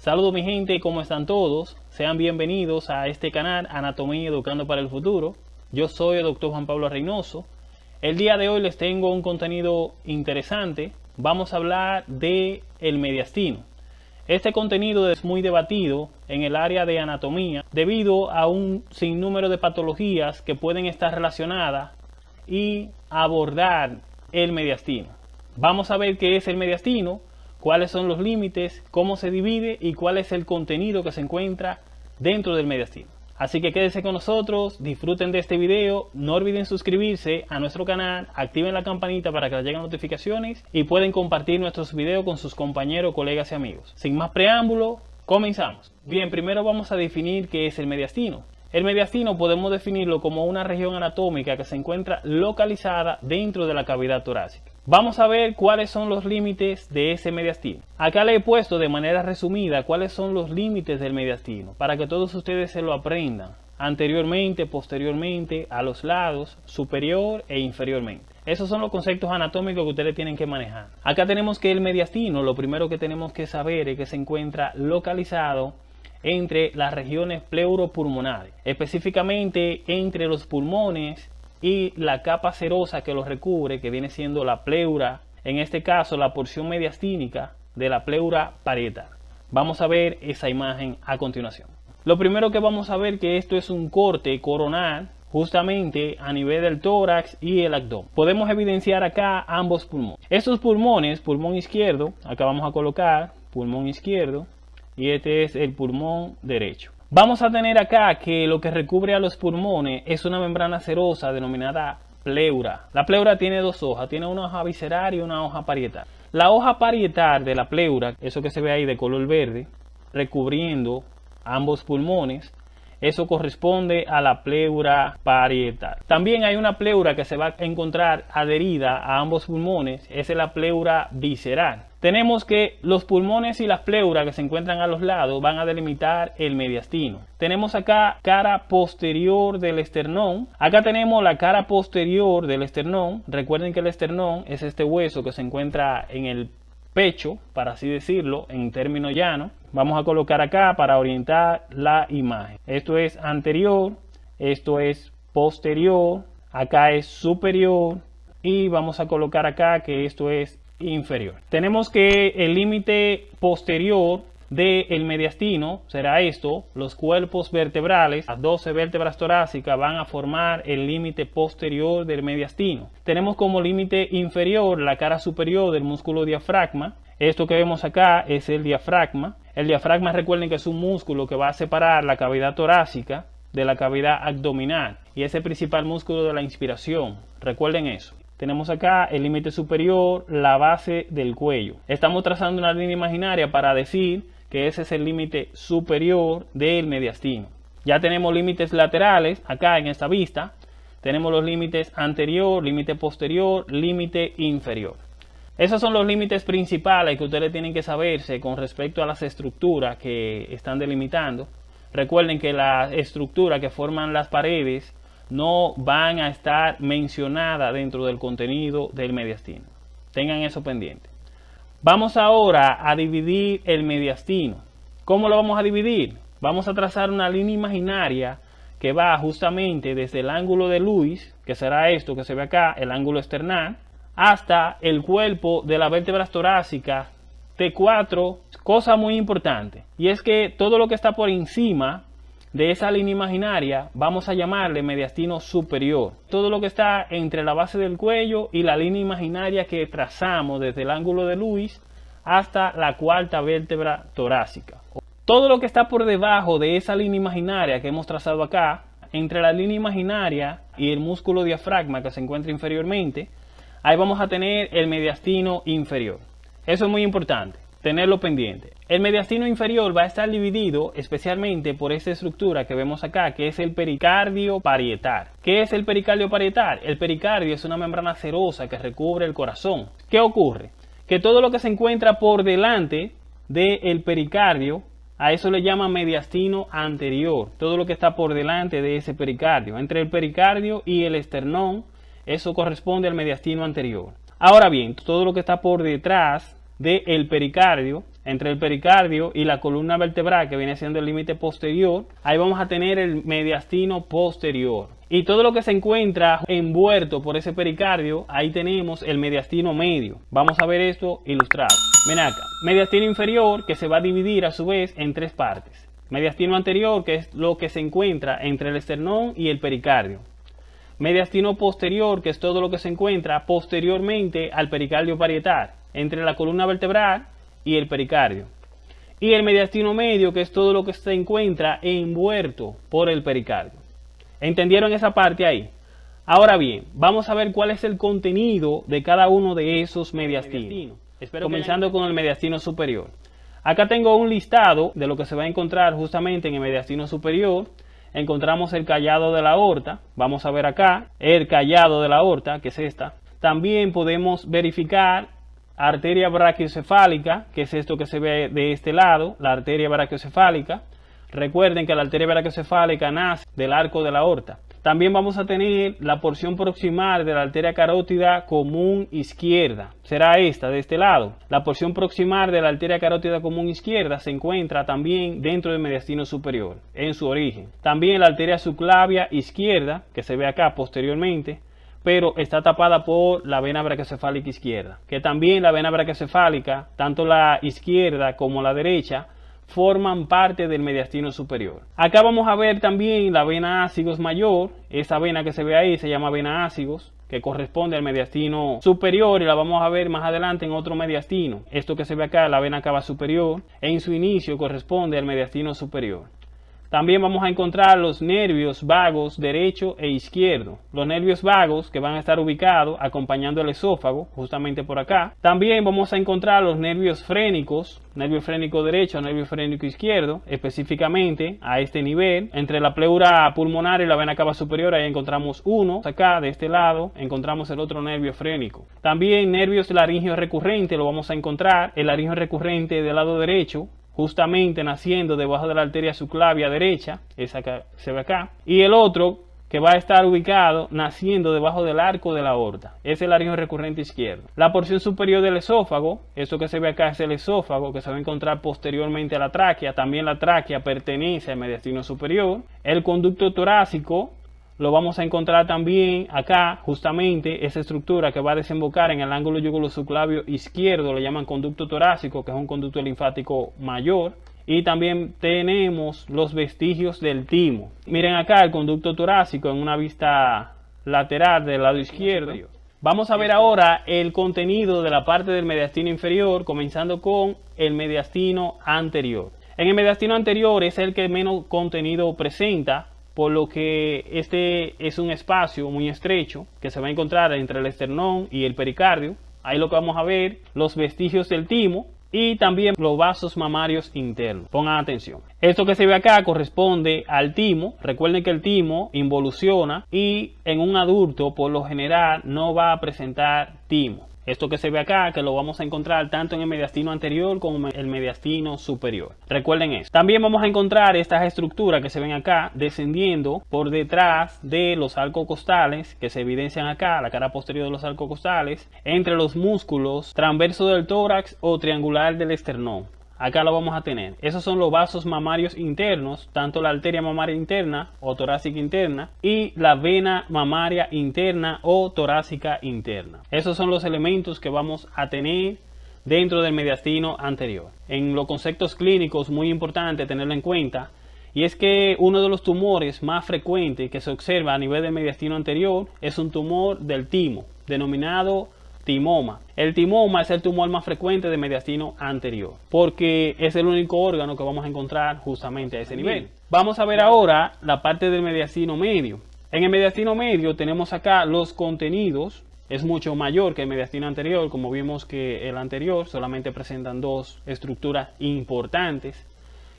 Saludos mi gente, ¿cómo están todos? Sean bienvenidos a este canal Anatomía Educando para el Futuro. Yo soy el doctor Juan Pablo Reynoso. El día de hoy les tengo un contenido interesante. Vamos a hablar de el mediastino. Este contenido es muy debatido en el área de anatomía debido a un sinnúmero de patologías que pueden estar relacionadas y abordar el mediastino. Vamos a ver qué es el mediastino, cuáles son los límites, cómo se divide y cuál es el contenido que se encuentra dentro del mediastino. Así que quédense con nosotros, disfruten de este video, no olviden suscribirse a nuestro canal, activen la campanita para que les lleguen notificaciones y pueden compartir nuestros videos con sus compañeros, colegas y amigos. Sin más preámbulo, comenzamos. Bien, primero vamos a definir qué es el mediastino. El mediastino podemos definirlo como una región anatómica que se encuentra localizada dentro de la cavidad torácica. Vamos a ver cuáles son los límites de ese mediastino. Acá le he puesto de manera resumida cuáles son los límites del mediastino para que todos ustedes se lo aprendan anteriormente, posteriormente, a los lados, superior e inferiormente. Esos son los conceptos anatómicos que ustedes tienen que manejar. Acá tenemos que el mediastino, lo primero que tenemos que saber es que se encuentra localizado entre las regiones pleuropulmonares, específicamente entre los pulmones y la capa serosa que los recubre, que viene siendo la pleura, en este caso la porción mediastínica de la pleura parietal. Vamos a ver esa imagen a continuación. Lo primero que vamos a ver que esto es un corte coronal justamente a nivel del tórax y el abdomen. Podemos evidenciar acá ambos pulmones. Estos pulmones, pulmón izquierdo, acá vamos a colocar pulmón izquierdo, y este es el pulmón derecho. Vamos a tener acá que lo que recubre a los pulmones es una membrana serosa denominada pleura. La pleura tiene dos hojas, tiene una hoja visceral y una hoja parietal. La hoja parietal de la pleura, eso que se ve ahí de color verde, recubriendo ambos pulmones, eso corresponde a la pleura parietal. También hay una pleura que se va a encontrar adherida a ambos pulmones, esa es la pleura visceral. Tenemos que los pulmones y las pleuras que se encuentran a los lados van a delimitar el mediastino. Tenemos acá cara posterior del esternón. Acá tenemos la cara posterior del esternón. Recuerden que el esternón es este hueso que se encuentra en el pecho, para así decirlo, en términos llanos. Vamos a colocar acá para orientar la imagen. Esto es anterior, esto es posterior, acá es superior y vamos a colocar acá que esto es inferior. Tenemos que el límite posterior del mediastino será esto, los cuerpos vertebrales, las 12 vértebras torácicas van a formar el límite posterior del mediastino. Tenemos como límite inferior la cara superior del músculo diafragma, esto que vemos acá es el diafragma. El diafragma recuerden que es un músculo que va a separar la cavidad torácica de la cavidad abdominal y es el principal músculo de la inspiración. Recuerden eso. Tenemos acá el límite superior, la base del cuello. Estamos trazando una línea imaginaria para decir que ese es el límite superior del mediastino. Ya tenemos límites laterales acá en esta vista. Tenemos los límites anterior, límite posterior, límite inferior. Esos son los límites principales que ustedes tienen que saberse con respecto a las estructuras que están delimitando. Recuerden que las estructuras que forman las paredes no van a estar mencionadas dentro del contenido del mediastino. Tengan eso pendiente. Vamos ahora a dividir el mediastino. ¿Cómo lo vamos a dividir? Vamos a trazar una línea imaginaria que va justamente desde el ángulo de Luis, que será esto que se ve acá, el ángulo external, hasta el cuerpo de la vértebra torácica T4, cosa muy importante, y es que todo lo que está por encima de esa línea imaginaria vamos a llamarle mediastino superior. Todo lo que está entre la base del cuello y la línea imaginaria que trazamos desde el ángulo de Luis hasta la cuarta vértebra torácica. Todo lo que está por debajo de esa línea imaginaria que hemos trazado acá, entre la línea imaginaria y el músculo diafragma que se encuentra inferiormente, ahí vamos a tener el mediastino inferior. Eso es muy importante tenerlo pendiente. El mediastino inferior va a estar dividido especialmente por esta estructura que vemos acá, que es el pericardio parietal. ¿Qué es el pericardio parietal? El pericardio es una membrana serosa que recubre el corazón. ¿Qué ocurre? Que todo lo que se encuentra por delante del pericardio, a eso le llama mediastino anterior. Todo lo que está por delante de ese pericardio. Entre el pericardio y el esternón, eso corresponde al mediastino anterior. Ahora bien, todo lo que está por detrás del pericardio, entre el pericardio y la columna vertebral, que viene siendo el límite posterior, ahí vamos a tener el mediastino posterior. Y todo lo que se encuentra envuelto por ese pericardio, ahí tenemos el mediastino medio. Vamos a ver esto ilustrado. Ven acá, mediastino inferior que se va a dividir a su vez en tres partes. Mediastino anterior, que es lo que se encuentra entre el esternón y el pericardio. Mediastino posterior, que es todo lo que se encuentra posteriormente al pericardio parietal, entre la columna vertebral y el pericardio. Y el mediastino medio, que es todo lo que se encuentra envuelto por el pericardio. ¿Entendieron esa parte ahí? Ahora bien, vamos a ver cuál es el contenido de cada uno de esos mediastinos. comenzando con el mediastino superior. Acá tengo un listado de lo que se va a encontrar justamente en el mediastino superior. Encontramos el callado de la aorta. Vamos a ver acá el callado de la aorta, que es esta. También podemos verificar arteria brachiocefálica, que es esto que se ve de este lado, la arteria brachiocefálica. Recuerden que la arteria brachiocefálica nace del arco de la aorta. También vamos a tener la porción proximal de la arteria carótida común izquierda. Será esta, de este lado. La porción proximal de la arteria carótida común izquierda se encuentra también dentro del mediastino superior, en su origen. También la arteria subclavia izquierda, que se ve acá posteriormente, pero está tapada por la vena brachiocefálica izquierda. Que también la vena brachiocefálica, tanto la izquierda como la derecha, forman parte del mediastino superior. Acá vamos a ver también la vena ácigos mayor, esa vena que se ve ahí se llama vena ácigos, que corresponde al mediastino superior y la vamos a ver más adelante en otro mediastino. Esto que se ve acá, la vena cava superior, en su inicio corresponde al mediastino superior. También vamos a encontrar los nervios vagos derecho e izquierdo. Los nervios vagos que van a estar ubicados acompañando el esófago, justamente por acá. También vamos a encontrar los nervios frénicos, nervio frénico derecho, nervio frénico izquierdo, específicamente a este nivel. Entre la pleura pulmonar y la vena cava superior, ahí encontramos uno. Acá, de este lado, encontramos el otro nervio frénico. También nervios laringeos recurrentes, lo vamos a encontrar. El laringeo recurrente del lado derecho, justamente naciendo debajo de la arteria subclavia derecha, esa que se ve acá, y el otro que va a estar ubicado naciendo debajo del arco de la aorta. Es el laringo recurrente izquierdo. La porción superior del esófago, esto que se ve acá es el esófago que se va a encontrar posteriormente a la tráquea. También la tráquea pertenece al mediastino superior. El conducto torácico lo vamos a encontrar también acá, justamente, esa estructura que va a desembocar en el ángulo yugulo-subclavio izquierdo, le llaman conducto torácico, que es un conducto linfático mayor. Y también tenemos los vestigios del timo. Miren acá el conducto torácico en una vista lateral del lado izquierdo. Vamos a ver ahora el contenido de la parte del mediastino inferior, comenzando con el mediastino anterior. En el mediastino anterior es el que menos contenido presenta, por lo que este es un espacio muy estrecho que se va a encontrar entre el esternón y el pericardio. Ahí lo que vamos a ver, los vestigios del timo y también los vasos mamarios internos. Pongan atención. Esto que se ve acá corresponde al timo. Recuerden que el timo involuciona y en un adulto por lo general no va a presentar timo. Esto que se ve acá, que lo vamos a encontrar tanto en el mediastino anterior como en el mediastino superior. Recuerden eso. También vamos a encontrar estas estructuras que se ven acá descendiendo por detrás de los costales que se evidencian acá, la cara posterior de los costales entre los músculos transverso del tórax o triangular del esternón acá lo vamos a tener. Esos son los vasos mamarios internos, tanto la arteria mamaria interna o torácica interna y la vena mamaria interna o torácica interna. Esos son los elementos que vamos a tener dentro del mediastino anterior. En los conceptos clínicos muy importante tenerlo en cuenta y es que uno de los tumores más frecuentes que se observa a nivel del mediastino anterior es un tumor del timo, denominado timoma. El timoma es el tumor más frecuente de mediastino anterior, porque es el único órgano que vamos a encontrar justamente a ese nivel. Vamos a ver ahora la parte del mediastino medio. En el mediastino medio tenemos acá los contenidos, es mucho mayor que el mediastino anterior, como vimos que el anterior solamente presentan dos estructuras importantes,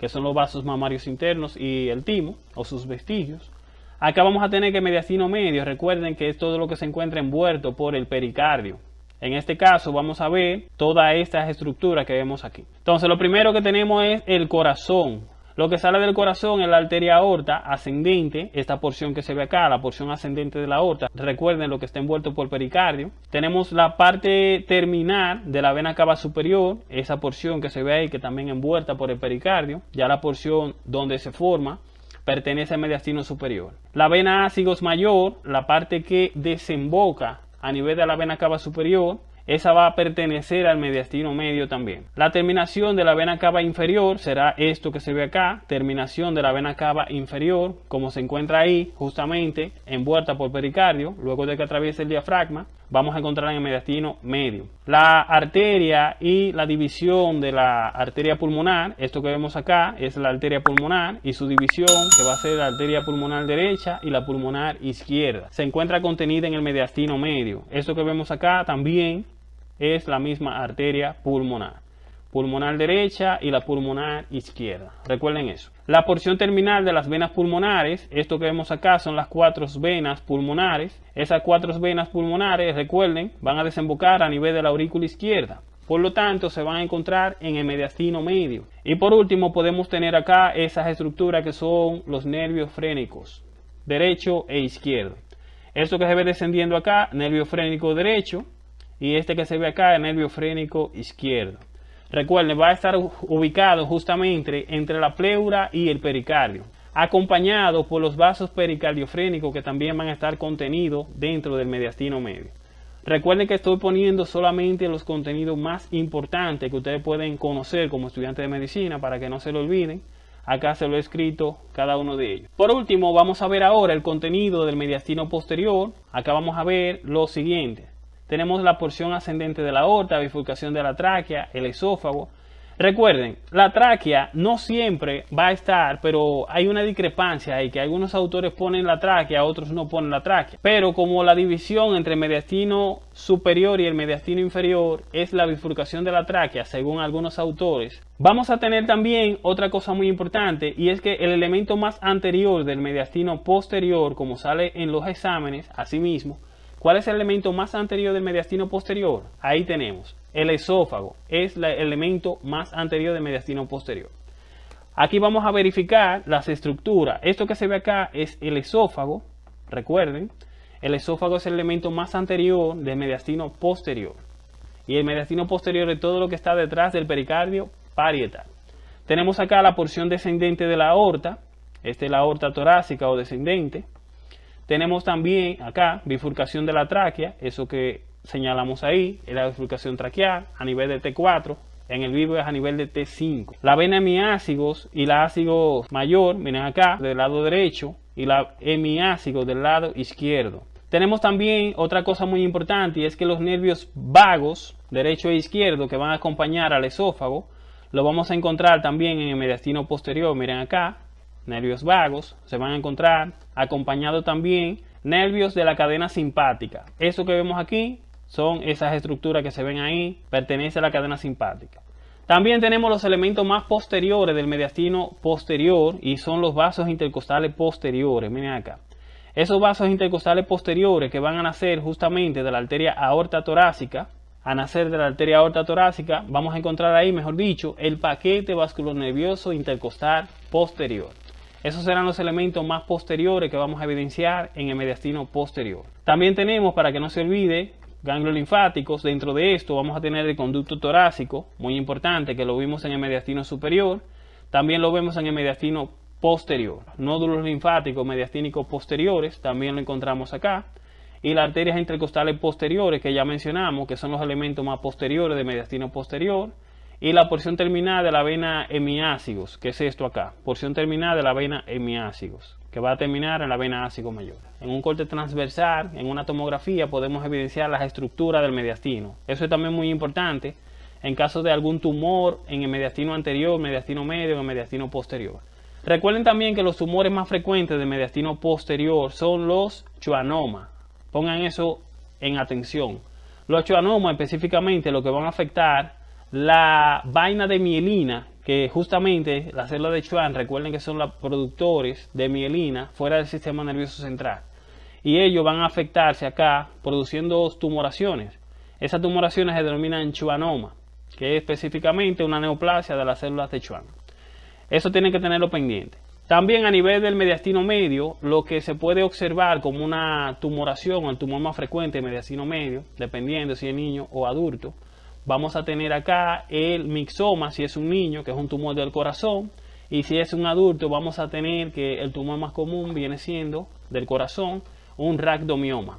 que son los vasos mamarios internos y el timo, o sus vestigios. Acá vamos a tener que mediastino medio, recuerden que es todo lo que se encuentra envuelto por el pericardio. En este caso vamos a ver todas estas estructuras que vemos aquí. Entonces lo primero que tenemos es el corazón. Lo que sale del corazón es la arteria aorta ascendente, esta porción que se ve acá, la porción ascendente de la aorta. Recuerden lo que está envuelto por pericardio. Tenemos la parte terminal de la vena cava superior, esa porción que se ve ahí que también envuelta por el pericardio. Ya la porción donde se forma pertenece al mediastino superior. La vena ácigos mayor, la parte que desemboca a nivel de la vena cava superior, esa va a pertenecer al mediastino medio también. La terminación de la vena cava inferior será esto que se ve acá, terminación de la vena cava inferior, como se encuentra ahí, justamente envuelta por pericardio, luego de que atraviese el diafragma, vamos a encontrar en el mediastino medio. La arteria y la división de la arteria pulmonar, esto que vemos acá es la arteria pulmonar y su división que va a ser la arteria pulmonar derecha y la pulmonar izquierda. Se encuentra contenida en el mediastino medio. Esto que vemos acá también es la misma arteria pulmonar. Pulmonar derecha y la pulmonar izquierda. Recuerden eso. La porción terminal de las venas pulmonares, esto que vemos acá son las cuatro venas pulmonares. Esas cuatro venas pulmonares, recuerden, van a desembocar a nivel de la aurícula izquierda. Por lo tanto, se van a encontrar en el mediastino medio. Y por último, podemos tener acá esas estructuras que son los nervios frénicos, derecho e izquierdo. Esto que se ve descendiendo acá, nervio frénico derecho, y este que se ve acá, el nervio frénico izquierdo. Recuerden, va a estar ubicado justamente entre la pleura y el pericardio, acompañado por los vasos pericardiofrénicos que también van a estar contenidos dentro del mediastino medio. Recuerden que estoy poniendo solamente los contenidos más importantes que ustedes pueden conocer como estudiantes de medicina para que no se lo olviden. Acá se lo he escrito cada uno de ellos. Por último, vamos a ver ahora el contenido del mediastino posterior. Acá vamos a ver lo siguiente tenemos la porción ascendente de la aorta, bifurcación de la tráquea, el esófago. Recuerden, la tráquea no siempre va a estar, pero hay una discrepancia ahí, que algunos autores ponen la tráquea, otros no ponen la tráquea. Pero como la división entre el mediastino superior y el mediastino inferior es la bifurcación de la tráquea, según algunos autores, vamos a tener también otra cosa muy importante, y es que el elemento más anterior del mediastino posterior, como sale en los exámenes, asimismo, ¿Cuál es el elemento más anterior del mediastino posterior? Ahí tenemos. El esófago es el elemento más anterior del mediastino posterior. Aquí vamos a verificar las estructuras. Esto que se ve acá es el esófago. Recuerden, el esófago es el elemento más anterior del mediastino posterior. Y el mediastino posterior es todo lo que está detrás del pericardio parietal. Tenemos acá la porción descendente de la aorta. Esta es la aorta torácica o descendente. Tenemos también acá bifurcación de la tráquea, eso que señalamos ahí, es la bifurcación traqueal a nivel de T4, en el vivo es a nivel de T5. La vena hemiácigos y la ácido mayor, miren acá, del lado derecho, y la hemiácigos del lado izquierdo. Tenemos también otra cosa muy importante y es que los nervios vagos, derecho e izquierdo, que van a acompañar al esófago, lo vamos a encontrar también en el mediastino posterior, miren acá, nervios vagos, se van a encontrar acompañado también nervios de la cadena simpática. Eso que vemos aquí son esas estructuras que se ven ahí, pertenece a la cadena simpática. También tenemos los elementos más posteriores del mediastino posterior y son los vasos intercostales posteriores. Miren acá. Esos vasos intercostales posteriores que van a nacer justamente de la arteria aorta torácica, a nacer de la arteria aorta torácica, vamos a encontrar ahí, mejor dicho, el paquete vasculonervioso intercostal posterior. Esos serán los elementos más posteriores que vamos a evidenciar en el mediastino posterior. También tenemos, para que no se olvide, ganglios linfáticos. Dentro de esto vamos a tener el conducto torácico, muy importante, que lo vimos en el mediastino superior. También lo vemos en el mediastino posterior. Nódulos linfáticos mediastínicos posteriores, también lo encontramos acá. Y las arterias intercostales posteriores, que ya mencionamos, que son los elementos más posteriores del mediastino posterior y la porción terminal de la vena hemiácigos, que es esto acá, porción terminal de la vena hemiácigos, que va a terminar en la vena ácido mayor. En un corte transversal, en una tomografía, podemos evidenciar las estructuras del mediastino. Eso es también muy importante en caso de algún tumor en el mediastino anterior, mediastino medio o mediastino posterior. Recuerden también que los tumores más frecuentes del mediastino posterior son los schwannomas. Pongan eso en atención. Los schwannomas específicamente lo que van a afectar la vaina de mielina, que justamente las células de Schwann, recuerden que son los productores de mielina fuera del sistema nervioso central. Y ellos van a afectarse acá produciendo tumoraciones. Esas tumoraciones se denominan schwannoma, que es específicamente una neoplasia de las células de Schwann. Eso tienen que tenerlo pendiente. También a nivel del mediastino medio, lo que se puede observar como una tumoración, el tumor más frecuente mediastino medio, dependiendo si es niño o adulto, vamos a tener acá el mixoma, si es un niño, que es un tumor del corazón, y si es un adulto, vamos a tener que el tumor más común viene siendo del corazón, un rhabdomioma.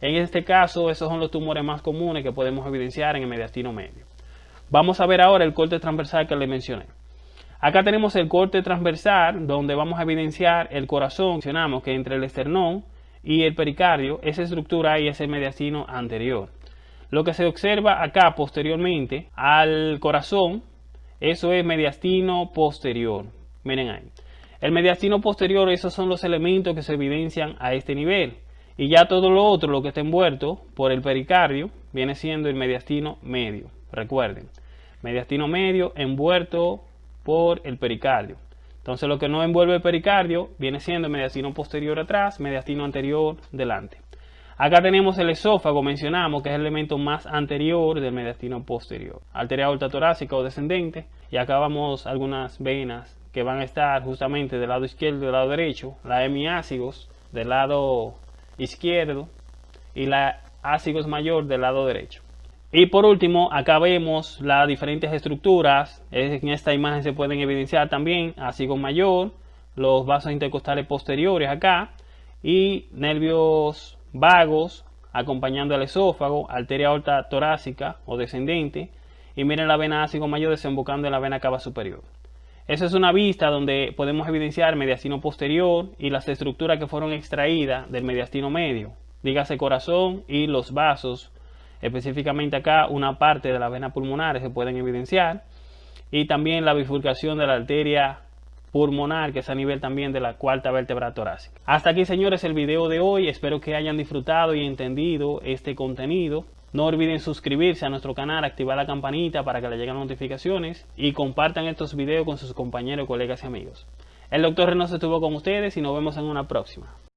En este caso, esos son los tumores más comunes que podemos evidenciar en el mediastino medio. Vamos a ver ahora el corte transversal que le mencioné. Acá tenemos el corte transversal donde vamos a evidenciar el corazón. Mencionamos que entre el esternón y el pericardio, esa estructura ahí es el mediastino anterior. Lo que se observa acá posteriormente al corazón, eso es mediastino posterior. Miren ahí. El mediastino posterior, esos son los elementos que se evidencian a este nivel. Y ya todo lo otro, lo que está envuelto por el pericardio, viene siendo el mediastino medio. Recuerden, mediastino medio envuelto por el pericardio. Entonces lo que no envuelve el pericardio viene siendo mediastino posterior atrás, mediastino anterior delante. Acá tenemos el esófago, mencionamos que es el elemento más anterior del mediastino posterior. Arteria aorta torácica o descendente. Y acá vamos algunas venas que van a estar justamente del lado izquierdo y del lado derecho. La hemiácigos del lado izquierdo y la ácigos mayor del lado derecho. Y por último, acá vemos las diferentes estructuras. En esta imagen se pueden evidenciar también ácido mayor, los vasos intercostales posteriores acá y nervios vagos acompañando al esófago, arteria aorta torácica o descendente y miren la vena ácido mayor desembocando en la vena cava superior. Esa es una vista donde podemos evidenciar mediastino posterior y las estructuras que fueron extraídas del mediastino medio, dígase corazón y los vasos. Específicamente acá una parte de las venas pulmonares se pueden evidenciar. Y también la bifurcación de la arteria pulmonar que es a nivel también de la cuarta vértebra torácica. Hasta aquí señores el video de hoy, espero que hayan disfrutado y entendido este contenido. No olviden suscribirse a nuestro canal, activar la campanita para que le lleguen notificaciones y compartan estos videos con sus compañeros, colegas y amigos. El doctor Reynoso estuvo con ustedes y nos vemos en una próxima.